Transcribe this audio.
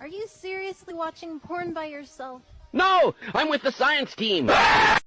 Are you seriously watching porn by yourself? No! I'm with the science team!